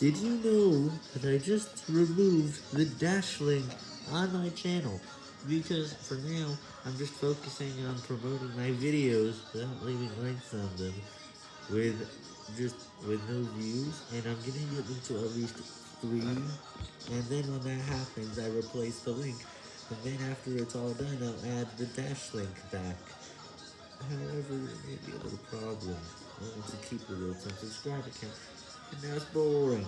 Did you know that I just removed the dash link on my channel? Because for now, I'm just focusing on promoting my videos without leaving links on them with just with no views, and I'm getting it into at least three, and then when that happens, I replace the link, and then after it's all done, I'll add the dash link back. However, it may be a little problem. I want to keep the real time subscriber count, and that's boring.